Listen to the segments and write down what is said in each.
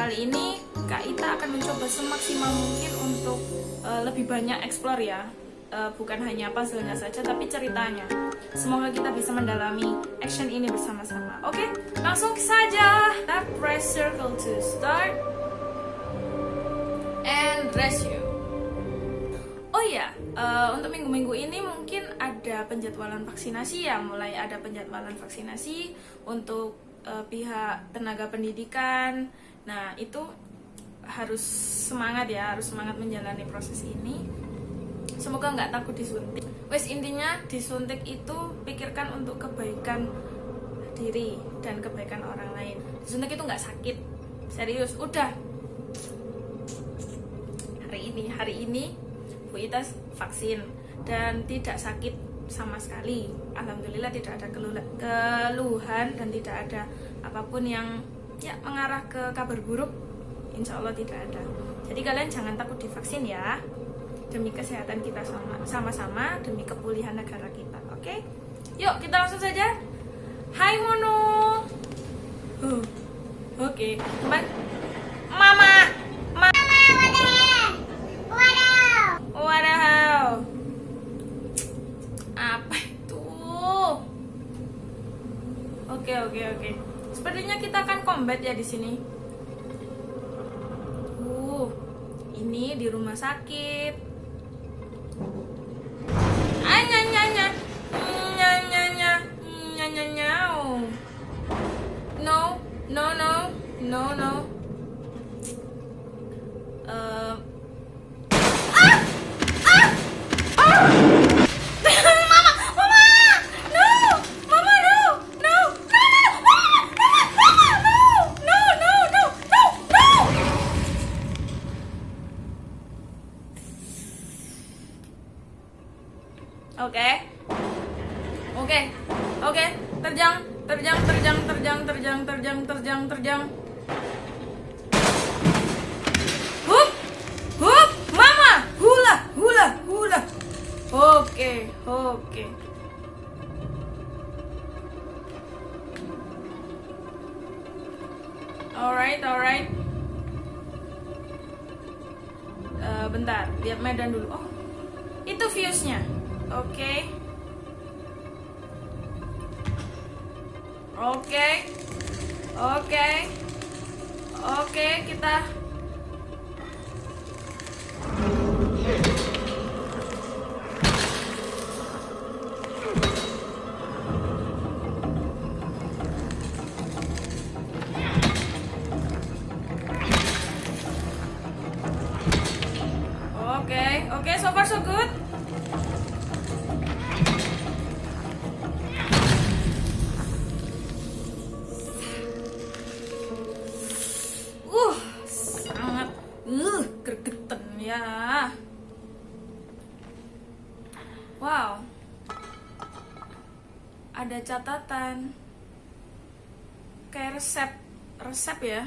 Kali ini Kak Ita akan mencoba semaksimal mungkin untuk uh, lebih banyak explore ya. Uh, bukan hanya puzzle-nya saja tapi ceritanya. Semoga kita bisa mendalami action ini bersama-sama. Oke, langsung saja. Kita press circle to start. And dress you. Oh iya, uh, untuk minggu-minggu ini mungkin ada penjadwalan vaksinasi ya, mulai ada penjadwalan vaksinasi untuk uh, pihak tenaga pendidikan. Nah, itu harus semangat ya, harus semangat menjalani proses ini. Semoga nggak takut disuntik. Wes intinya disuntik itu pikirkan untuk kebaikan diri dan kebaikan orang lain. Disuntik itu nggak sakit, serius. Udah. Hari ini, hari ini Bu Ita vaksin dan tidak sakit sama sekali. Alhamdulillah tidak ada keluhan dan tidak ada apa pun yang ya mengarah ke kabar buruk. Insya Allah tidak ada. Jadi kalian jangan takut divaksin ya. Demi kesehatan kita sama-sama, demi kepulihan negara kita. Oke? Yuk kita langsung saja. Hai Mono. Uh, Oke, teman. Mama. Wadaw. Apa itu? Oke, oke, oke. Sepertinya kita akan combat ya di sini. Uh, ini di rumah sakit. Terjang, terjang, terjang, terjang. Hup, hup, Mama, hula, hula, hula. Oke, oke. Alright, alright. Eh, bentar, lihat medan dulu. Oh, kita gregetan ya. Wow. Ada catatan. Kayak resep, resep ya.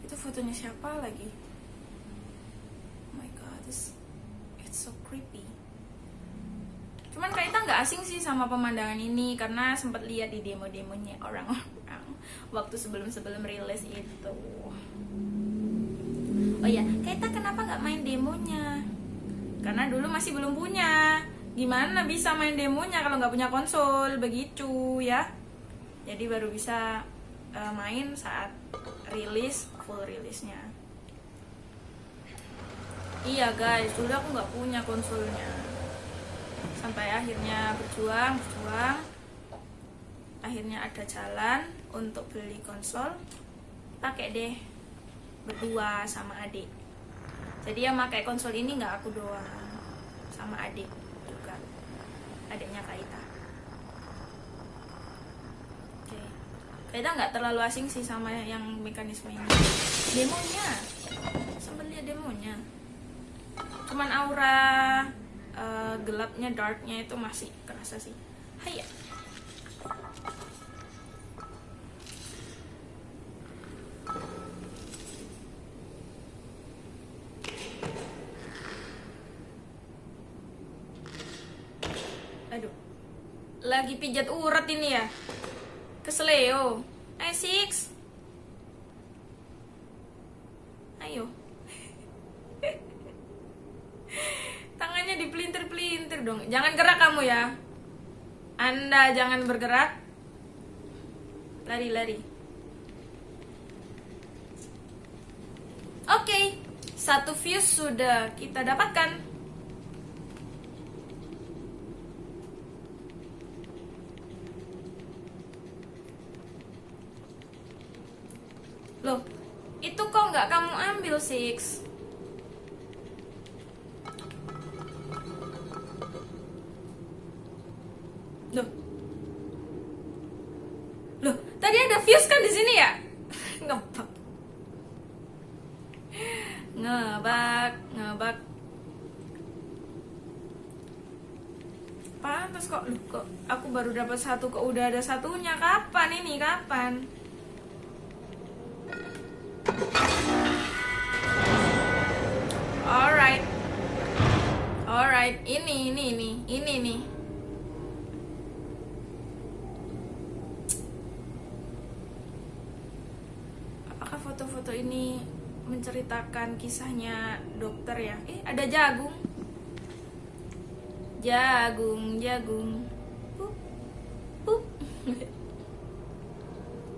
Itu fotonya siapa lagi? Oh my god, this it's so creepy. Cuman Kak Ita nggak asing sih sama pemandangan ini karena sempat lihat di demo-demonya orang-orang waktu sebelum-sebelum rilis itu. Oh iya, Kak Ita kenapa nggak main demonya? Karena dulu masih belum punya. Gimana bisa main demonya kalau nggak punya konsol? Begitu ya. Jadi baru bisa uh, main saat rilis full rilisnya iya guys dulu aku nggak punya konsolnya sampai akhirnya berjuang berjuang akhirnya ada jalan untuk beli konsol pakai deh berdua sama adik. Jadi yang pakai konsol ini nggak aku doang sama adik juga. Adiknya Kaita oke. Kaita nggak terlalu asing sih sama yang mekanisme ini. Demonya sempat lihat demonya. Cuman aura uh, gelapnya darknya itu masih kerasa sih. Hai ya aduh lagi pijat urat ini ya. Kesleo ayo six. Ayo. Tangannya dipelintir-pelintir dong. Jangan gerak kamu ya. Anda jangan bergerak. Lari-lari. Oke. Satu fuse sudah kita dapatkan Loh, itu kok nggak kamu ambil, Six? Loh. Loh, tadi ada fuse kan di sini ya? Ngebak. Ngebak, ngebak. Pantas kok, loh, kok aku baru dapat satu kok udah ada satunya. Kapan ini? Kapan? Menceritakan kisahnya dokter ya? Eh, ada jagung. Jagung, jagung.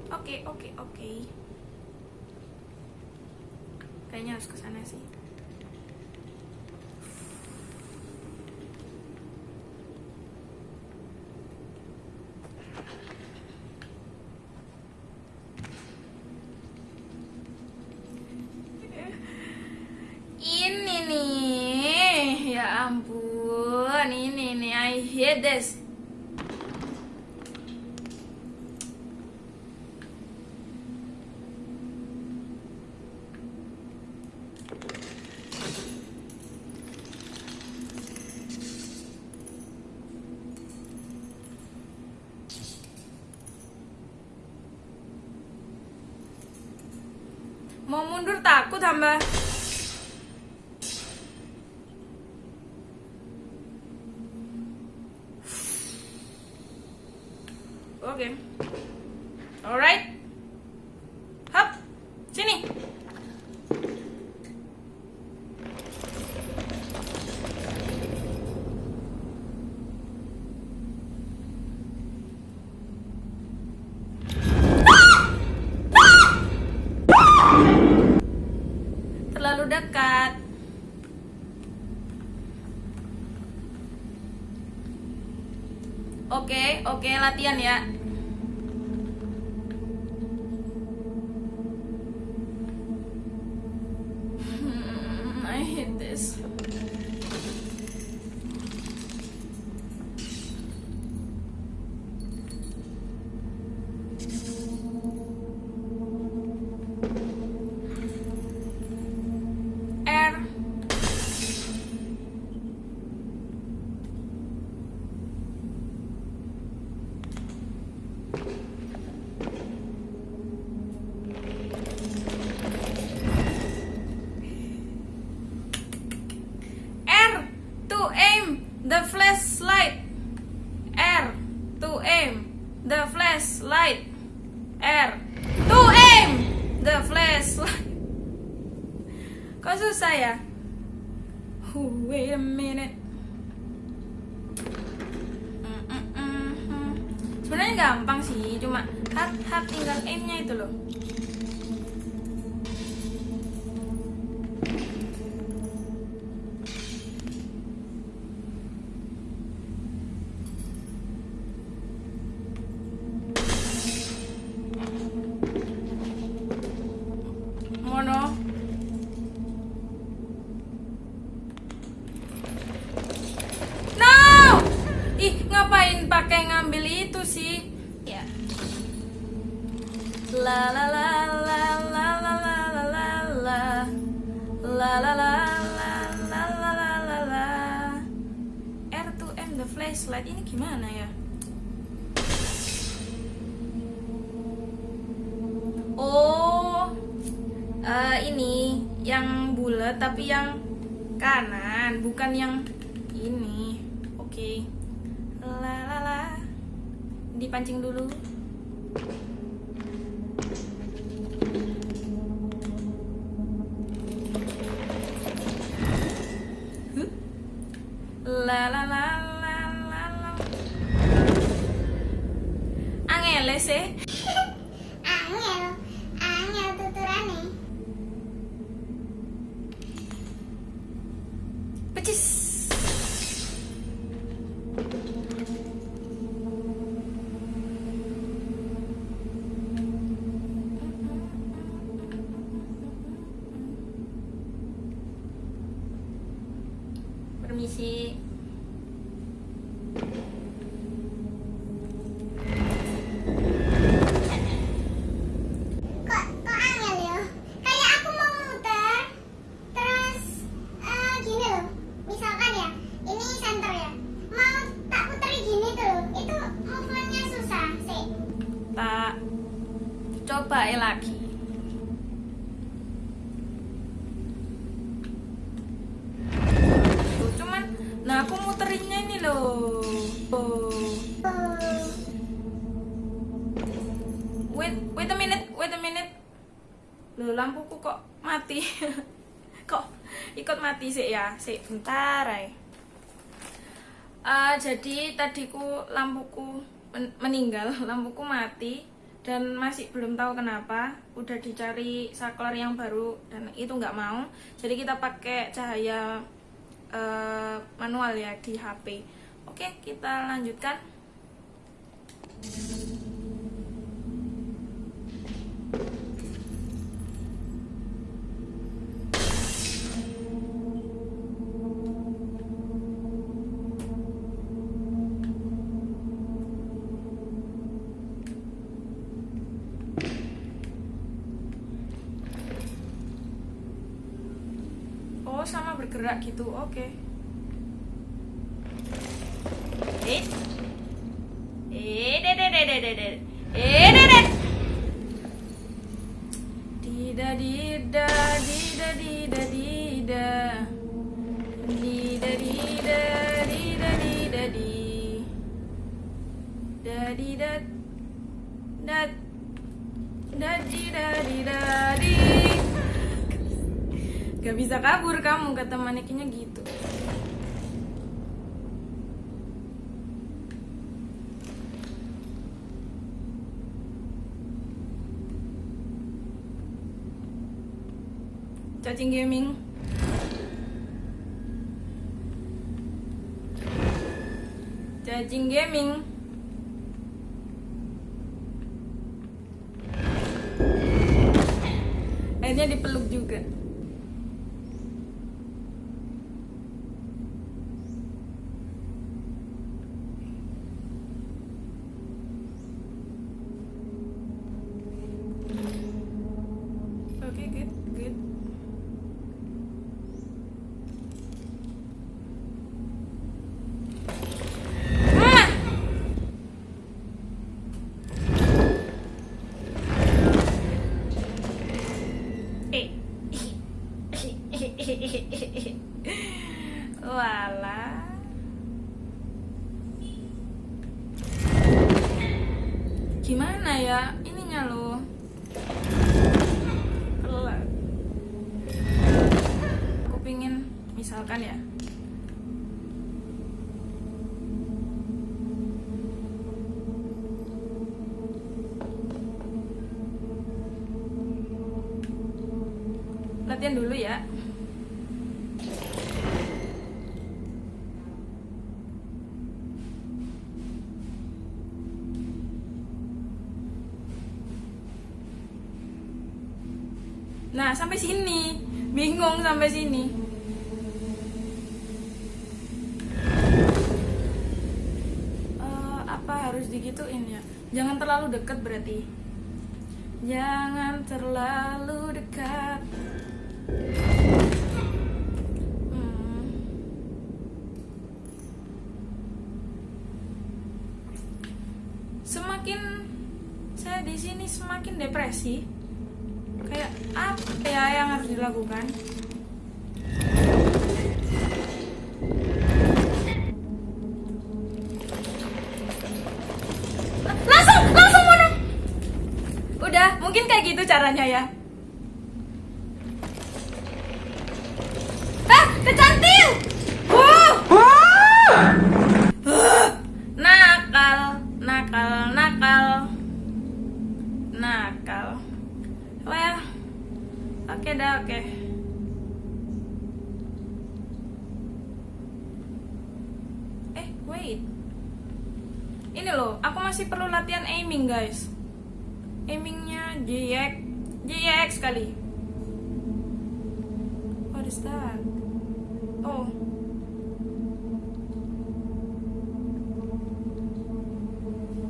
Oke, oke, oke. Kayaknya harus ke sana sih. Ini nih, ya ampun, ini nih, I hate this. Mau mundur takut hamba. Oke. Alright. Hap. Sini. Terlalu dekat. Oke, latihan ya. The flashlight. R to aim the flashlight. Kok susah ya? Wait a minute. sebenarnya gampang sih cuma hard tinggal aimnya itu loh eh, ini yang bulat tapi yang kanan, bukan yang ini. Oke. La la. Dipancing dulu. Coba ya lagi. Tuh, cuman nah aku muterinnya ini loh. Oh. Oh, Wait, wait a minute, wait a minute. Loh, lampuku kok mati. kok ikut mati sih ya? Sih, bentar ay. Eh, jadi tadiku lampuku men- meninggal, lampuku mati dan masih belum tahu kenapa. Udah dicari saklar yang baru dan itu nggak mau. Jadi kita pakai cahaya eh, manual ya di HP. Oke, kita lanjutkan. Bergerak gitu. Oke. Eh. Eh, de. Eh, de de. Dida dida dida dida dida. Dida dida dida dida di. Da dida. Bisa kabur kamu kata manekinnya gitu. Cacing gaming. Cacing gaming. Akhirnya dipeluk juga. Nah, sampai sini. Bingung sampai sini. Eh, apa harus digituin ya? Jangan terlalu dekat berarti. Jangan terlalu dekat. Hmm. Semakin saya di sini semakin depresi apa ya yang harus dilakukan? Langsung langsung mana udah mungkin kayak gitu caranya ya oke dah oke. Eh wait. Ini loh aku masih perlu latihan aiming guys. Aimingnya JX JX kali. What is that? Oh.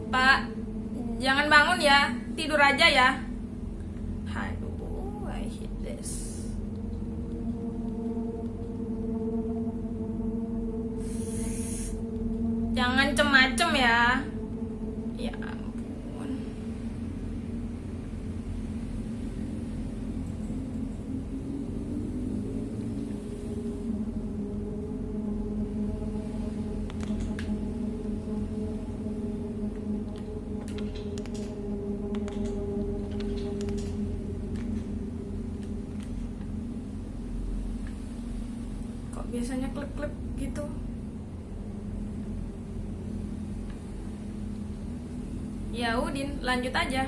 Pak, jangan bangun ya, tidur aja ya. Aduh, I hate this. Jangan cem-macem ya. Ya ampun. Biasanya klik-klik gitu? Ya Udin, lanjut aja.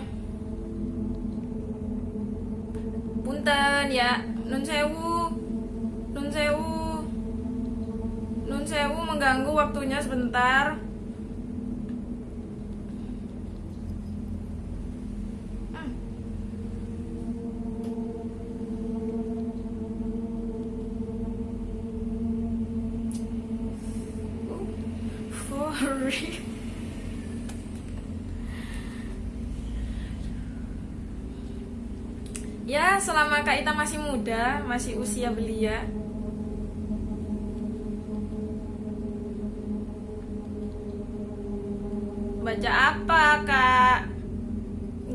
Punten ya, nun sewu, nun sewu, nun sewu mengganggu waktunya sebentar. Masih muda, masih usia belia. Baca apa, Kak?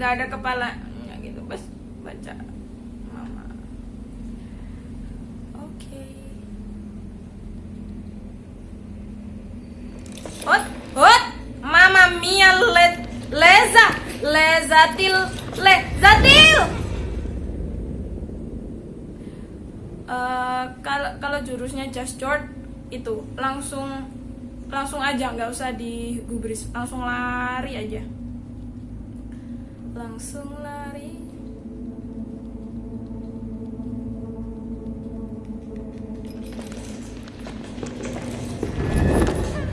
Gak ada kepalanya gitu, bas baca Mama. Oke. Hot, hot, Mama Mia le, leza, lezatil, lezatil. Eh, kalau kalau jurusnya just short itu langsung langsung aja nggak usah digubris langsung lari aja. Langsung lari.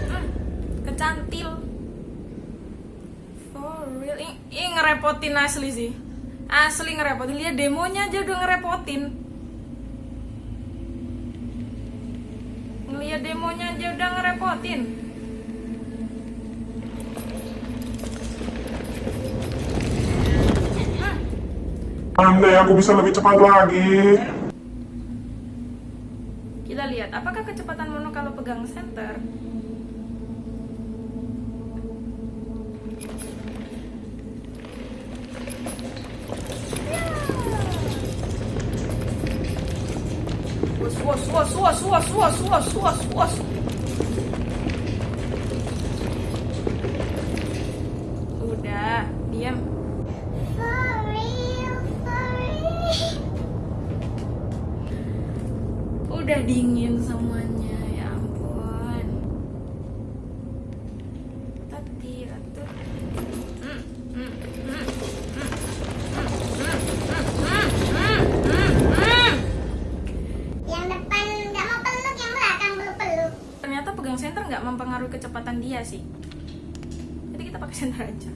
Hmm, kecantil. For real. Ini, ngerepotin asli sih. Asli ngerepotin. Lihat demonya aja udah ngerepotin ngeliat demonya aja ngerepotin Andai aku bisa lebih cepat lagi. kita lihat apakah kecepatan mono kalau pegang center Was, was, was, was, was, was, was, was, 我想人家。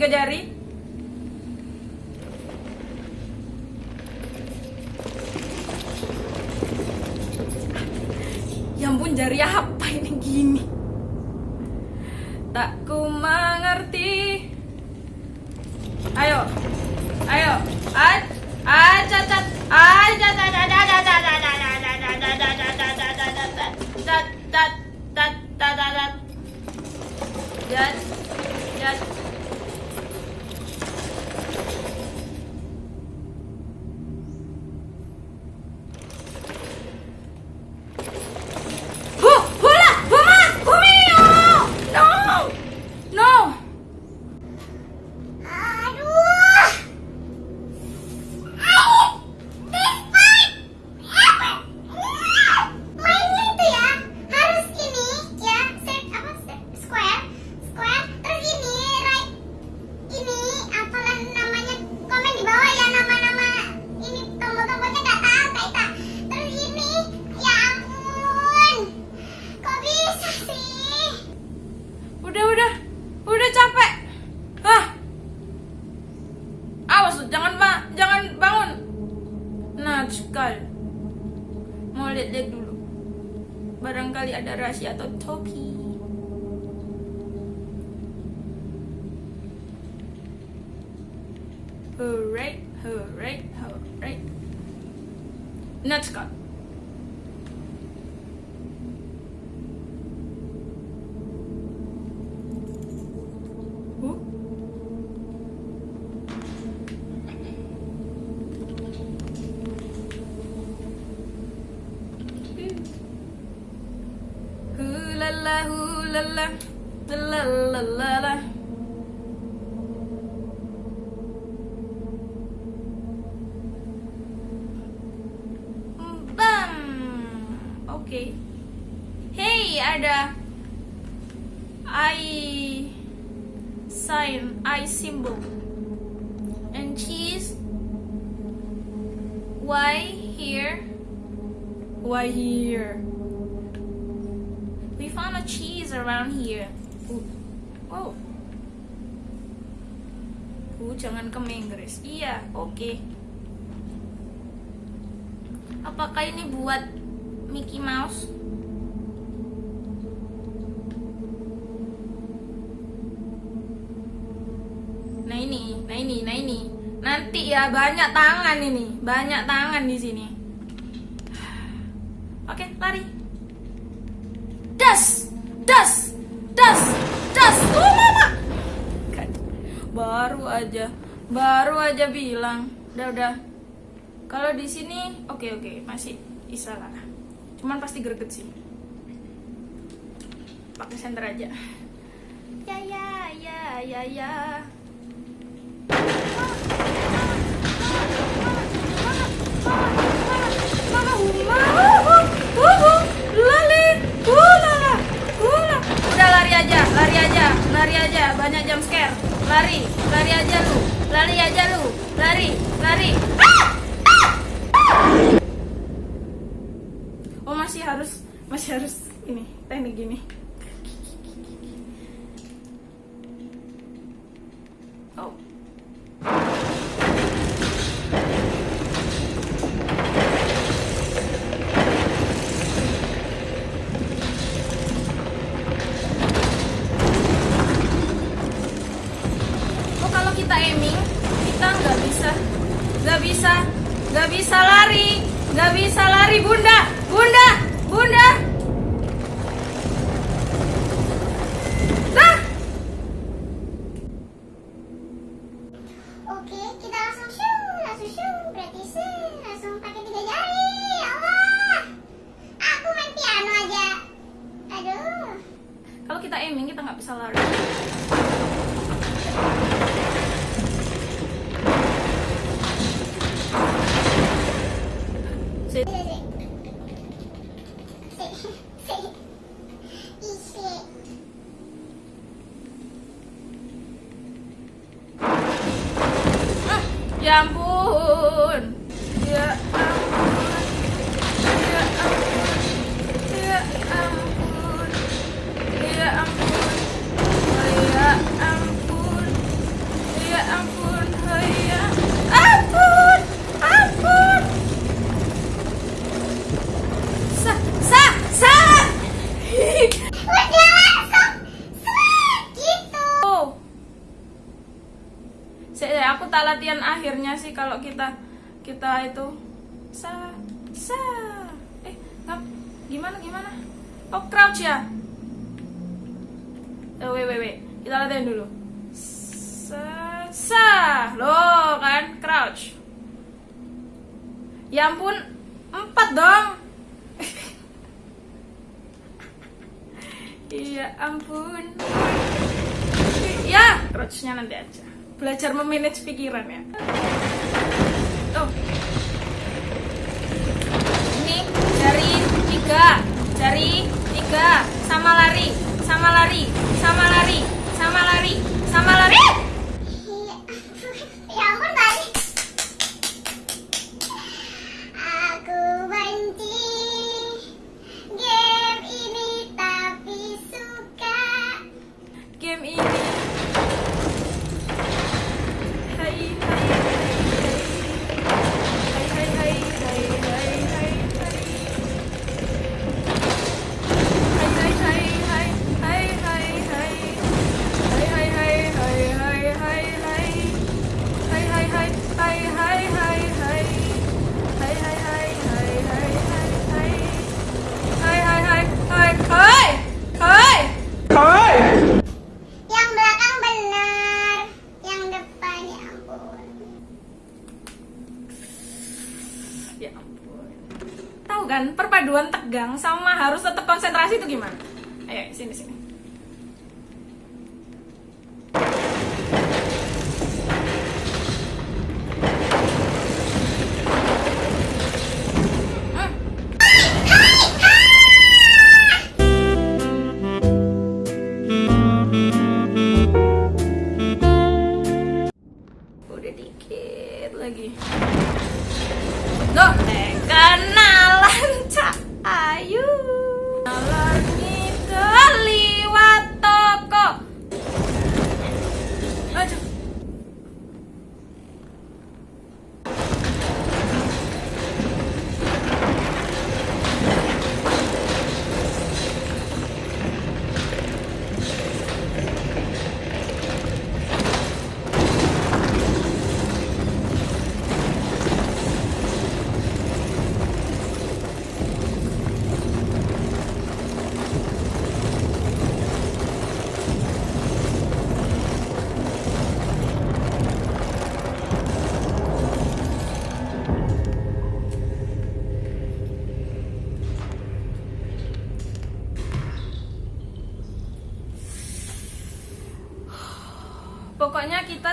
tiga jari. la la la la la la la la. jangan ke Inggris. Iya oke. Okay. apakah ini buat Mickey Mouse? Nah ini nah ini nah ini. Nanti ya banyak tangan ini. Banyak tangan di sini. Oke okay, lari. Das das das baru aja baru aja bilang udah udah. Kalau di sini oke okay, oke okay, masih bisa lah. Cuman pasti greget sih. Pakai senter aja. Ya ya ya ya ya. Lari aja lari aja. Banyak jam scare. Lari, lari aja lu, lari aja lu, lari, lari. Oh masih harus, masih harus ini teknik gini. Oh. Nggak bisa lari bunda kalau kita kita itu sa sa. Eh ngap, gimana gimana? Oh crouch ya? Oh, wait wait wait. Kita latihan dulu. Sa sa. Lo kan? Crouch. Ya ampun empat dong. Iya ampun. Ya, crouchnya nanti aja. Belajar memanage pikiran ya. Tiga, jari tiga, sama lari, sama lari, sama lari, sama lari, sama lari. Ya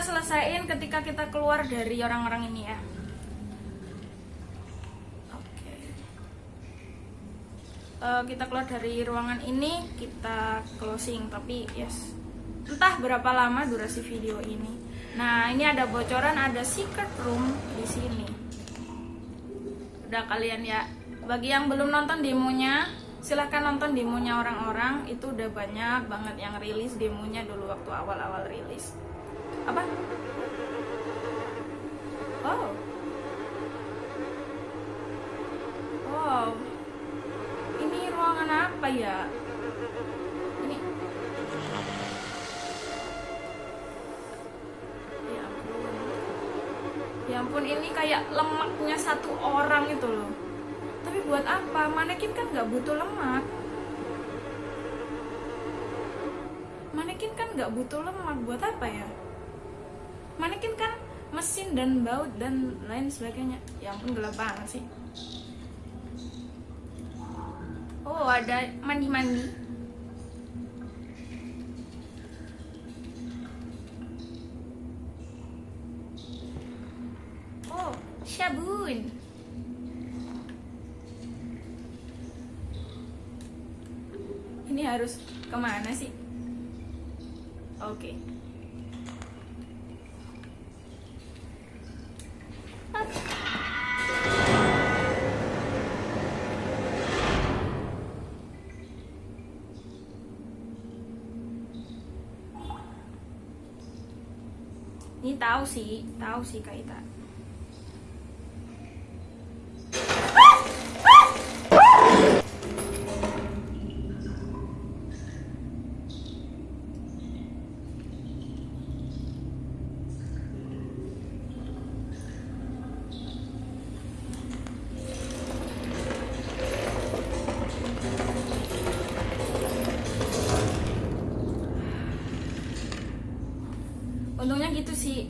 ngerasain ketika kita keluar dari orang-orang ini ya. Oke. Eh, kita keluar dari ruangan ini, kita closing. Tapi yes, entah berapa lama durasi video ini. Nah, ini ada bocoran, ada secret room di sini. Udah kalian ya. Bagi yang belum nonton demonya, silahkan nonton demonya orang-orang. Itu udah banyak banget yang rilis demonya dulu waktu awal-awal rilis. Apa? Oh. Wow. Ini ruangan apa ya? Ini. Ya ampun. Ya ampun, ini kayak lemaknya satu orang itu loh. Tapi buat apa? Manekin kan nggak butuh lemak. Manekin kan nggak butuh lemak. Buat apa ya? Manekin kan mesin dan baut dan lain sebagainya. Ya ampun gelap banget sih. Oh, ada mandi-mandi. Oh, sabun. Ini harus ke mana sih? Oke. Ini sih, tahu sih Kak Ita. Untungnya gitu sih.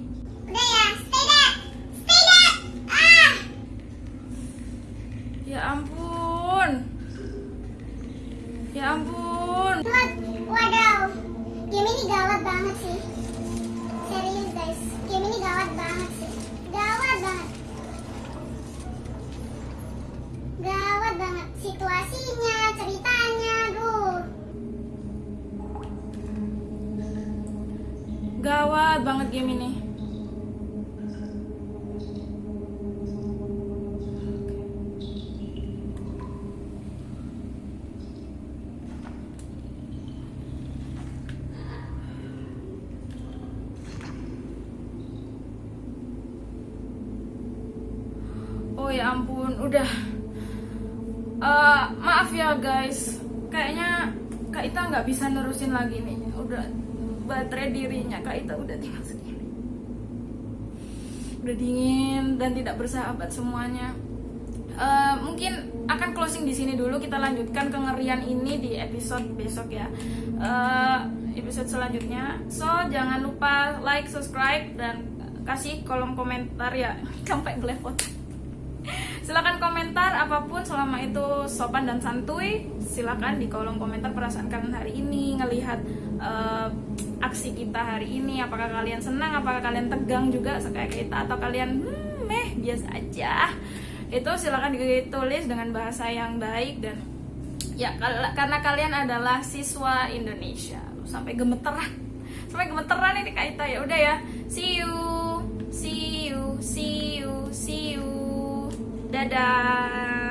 Kak Ita nggak bisa nerusin lagi nih. Udah baterai dirinya Kak Ita udah tinggal segini. Udah dingin dan tidak bersahabat semuanya. Eh, mungkin akan closing di sini dulu. Kita lanjutkan kengerian ini di episode besok ya. Eh, episode selanjutnya. So jangan lupa like, subscribe dan kasih kolom komentar ya sampai belepotan silakan komentar apa pun selama itu sopan dan santuy silakan di kolom komentar perasaan kalian hari ini ngelihat eh, aksi kita hari ini apakah kalian senang apakah kalian tegang juga kayak kita atau kalian hmm, meh biasa aja. Itu silakan ditulis dengan bahasa yang baik dan ya karena kalian adalah siswa Indonesia. Sampai gemeteran. Sampai gemeteran ini kak Ita ya udah ya. See you see you see you see you. Dadah